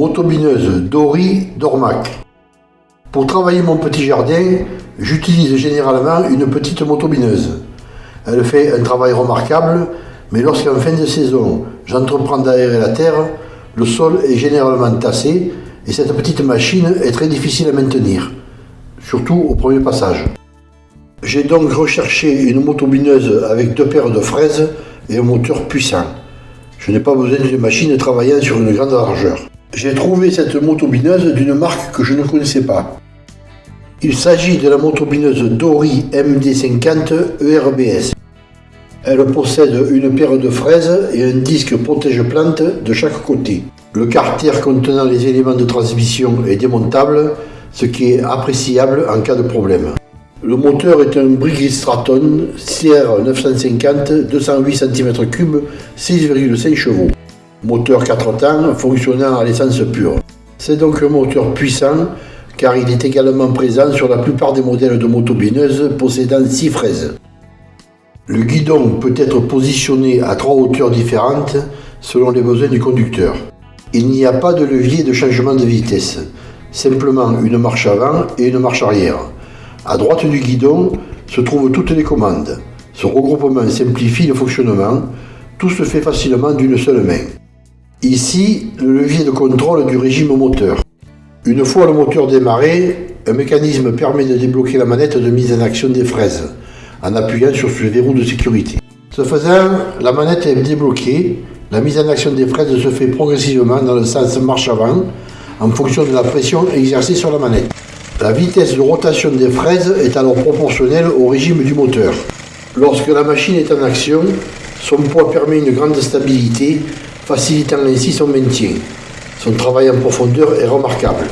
Motobineuse Dory Dormac. Pour travailler mon petit jardin, j'utilise généralement une petite motobineuse. Elle fait un travail remarquable, mais lorsqu'en fin de saison, j'entreprends d'aérer la terre, le sol est généralement tassé et cette petite machine est très difficile à maintenir, surtout au premier passage. J'ai donc recherché une motobineuse avec deux paires de fraises et un moteur puissant. Je n'ai pas besoin d'une machine travaillant sur une grande largeur. J'ai trouvé cette motobineuse d'une marque que je ne connaissais pas. Il s'agit de la motobineuse Dory MD50 ERBS. Elle possède une paire de fraises et un disque protège-plante de chaque côté. Le carter contenant les éléments de transmission est démontable, ce qui est appréciable en cas de problème. Le moteur est un Briggs Straton CR 950 208 cm3 6,5 chevaux. Moteur 4 temps fonctionnant à l'essence pure. C'est donc un moteur puissant car il est également présent sur la plupart des modèles de motobineuses possédant 6 fraises. Le guidon peut être positionné à trois hauteurs différentes selon les besoins du conducteur. Il n'y a pas de levier de changement de vitesse, simplement une marche avant et une marche arrière. À droite du guidon se trouvent toutes les commandes. Ce regroupement simplifie le fonctionnement, tout se fait facilement d'une seule main. Ici, le levier de contrôle du régime moteur. Une fois le moteur démarré, un mécanisme permet de débloquer la manette de mise en action des fraises en appuyant sur ce verrou de sécurité. Ce faisant, la manette est débloquée, la mise en action des fraises se fait progressivement dans le sens marche avant en fonction de la pression exercée sur la manette. La vitesse de rotation des fraises est alors proportionnelle au régime du moteur. Lorsque la machine est en action, son poids permet une grande stabilité, facilitant ainsi son maintien. Son travail en profondeur est remarquable.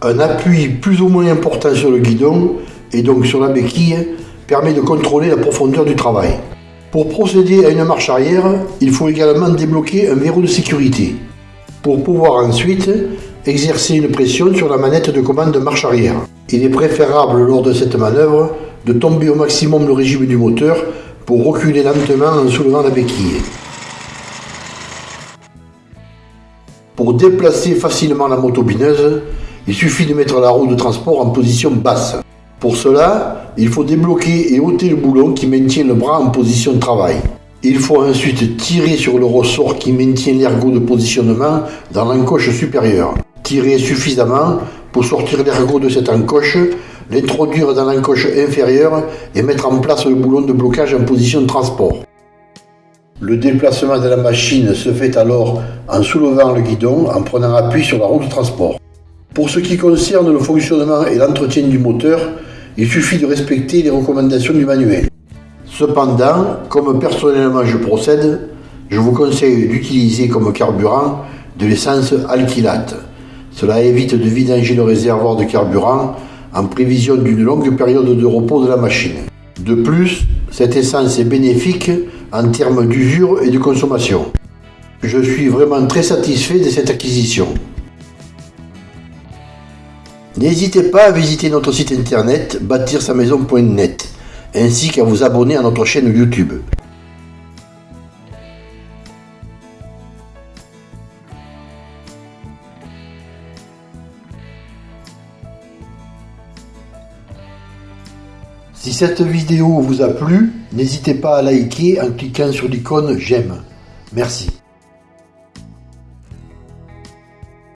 Un appui plus ou moins important sur le guidon et donc sur la béquille permet de contrôler la profondeur du travail. Pour procéder à une marche arrière, il faut également débloquer un verrou de sécurité, pour pouvoir ensuite exercer une pression sur la manette de commande de marche arrière. Il est préférable lors de cette manœuvre de tomber au maximum le régime du moteur pour reculer lentement en soulevant la béquille. Pour déplacer facilement la motobineuse, il suffit de mettre la roue de transport en position basse. Pour cela, il faut débloquer et ôter le boulon qui maintient le bras en position de travail. Il faut ensuite tirer sur le ressort qui maintient l'ergot de positionnement dans l'encoche supérieure. Tirer suffisamment pour sortir l'ergot de cette encoche, l'introduire dans l'encoche inférieure et mettre en place le boulon de blocage en position de transport. Le déplacement de la machine se fait alors en soulevant le guidon en prenant appui sur la roue de transport. Pour ce qui concerne le fonctionnement et l'entretien du moteur, il suffit de respecter les recommandations du manuel. Cependant, comme personnellement je procède, je vous conseille d'utiliser comme carburant de l'essence alkylate. Cela évite de vidanger le réservoir de carburant en prévision d'une longue période de repos de la machine. De plus, cette essence est bénéfique en termes d'usure et de consommation. Je suis vraiment très satisfait de cette acquisition. N'hésitez pas à visiter notre site internet bâtir-sa-maison.net ainsi qu'à vous abonner à notre chaîne YouTube. Si cette vidéo vous a plu, n'hésitez pas à liker en cliquant sur l'icône j'aime. Merci.